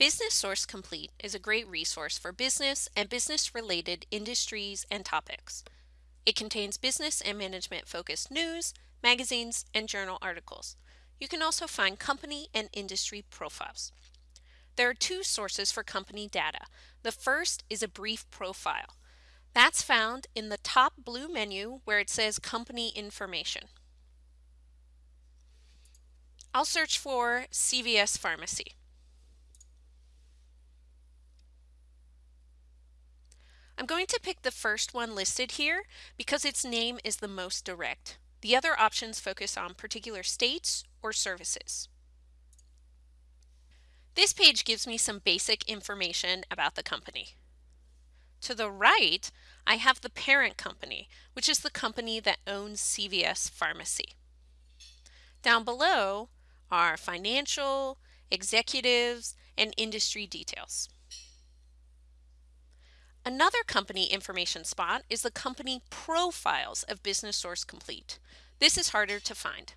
Business Source Complete is a great resource for business and business-related industries and topics. It contains business and management focused news, magazines, and journal articles. You can also find company and industry profiles. There are two sources for company data. The first is a brief profile. That's found in the top blue menu where it says company information. I'll search for CVS Pharmacy. I'm going to pick the first one listed here because its name is the most direct. The other options focus on particular states or services. This page gives me some basic information about the company. To the right, I have the parent company, which is the company that owns CVS Pharmacy. Down below are financial, executives, and industry details. Another company information spot is the company profiles of Business Source Complete. This is harder to find.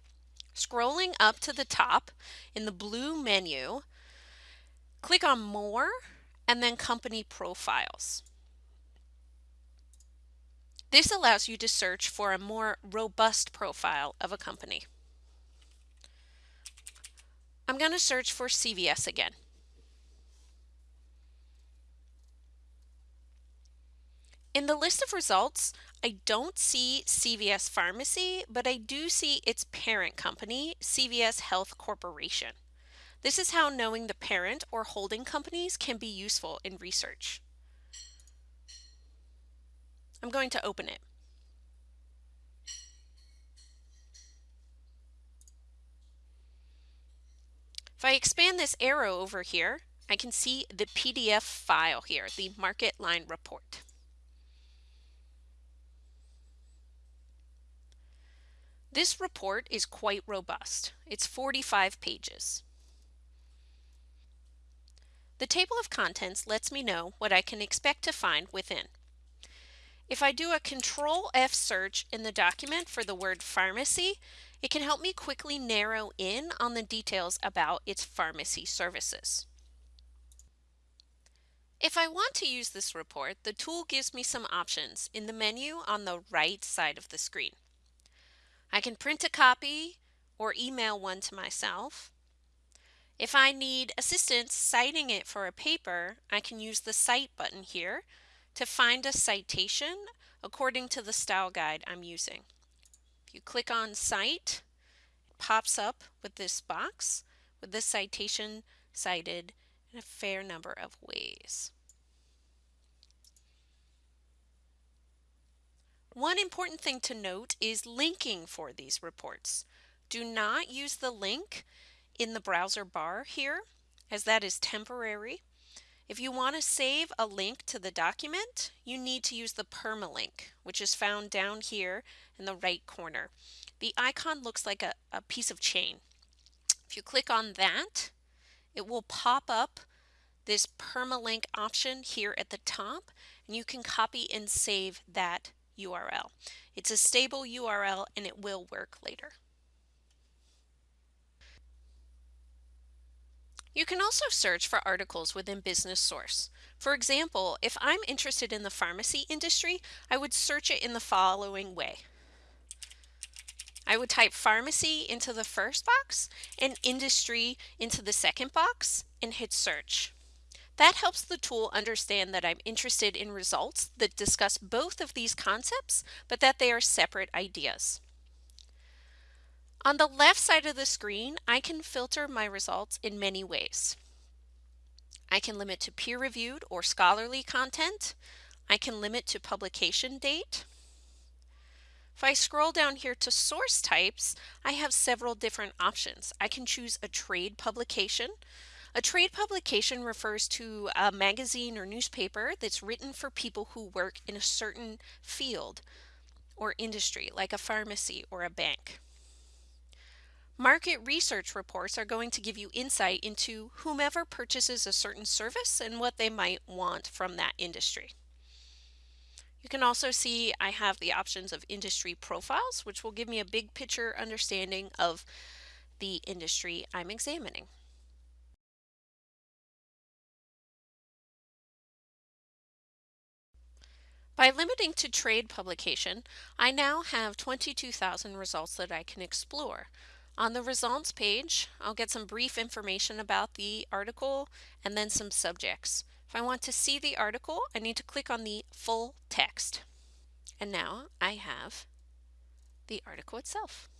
Scrolling up to the top in the blue menu, click on More and then Company Profiles. This allows you to search for a more robust profile of a company. I'm going to search for CVS again. In the list of results, I don't see CVS Pharmacy, but I do see its parent company, CVS Health Corporation. This is how knowing the parent or holding companies can be useful in research. I'm going to open it. If I expand this arrow over here, I can see the PDF file here, the MarketLine report. This report is quite robust. It's 45 pages. The table of contents lets me know what I can expect to find within. If I do a Control F search in the document for the word pharmacy, it can help me quickly narrow in on the details about its pharmacy services. If I want to use this report, the tool gives me some options in the menu on the right side of the screen. I can print a copy or email one to myself. If I need assistance citing it for a paper, I can use the Cite button here to find a citation according to the style guide I'm using. If you click on Cite, it pops up with this box with the citation cited in a fair number of ways. One important thing to note is linking for these reports. Do not use the link in the browser bar here as that is temporary. If you want to save a link to the document, you need to use the permalink, which is found down here in the right corner. The icon looks like a, a piece of chain. If you click on that, it will pop up this permalink option here at the top, and you can copy and save that URL. It's a stable URL and it will work later. You can also search for articles within Business Source. For example, if I'm interested in the pharmacy industry, I would search it in the following way. I would type pharmacy into the first box and industry into the second box and hit search. That helps the tool understand that I'm interested in results that discuss both of these concepts, but that they are separate ideas. On the left side of the screen, I can filter my results in many ways. I can limit to peer-reviewed or scholarly content. I can limit to publication date. If I scroll down here to source types, I have several different options. I can choose a trade publication, a trade publication refers to a magazine or newspaper that's written for people who work in a certain field or industry, like a pharmacy or a bank. Market research reports are going to give you insight into whomever purchases a certain service and what they might want from that industry. You can also see I have the options of industry profiles, which will give me a big picture understanding of the industry I'm examining. By limiting to trade publication, I now have 22,000 results that I can explore. On the results page, I'll get some brief information about the article and then some subjects. If I want to see the article, I need to click on the full text. And now I have the article itself.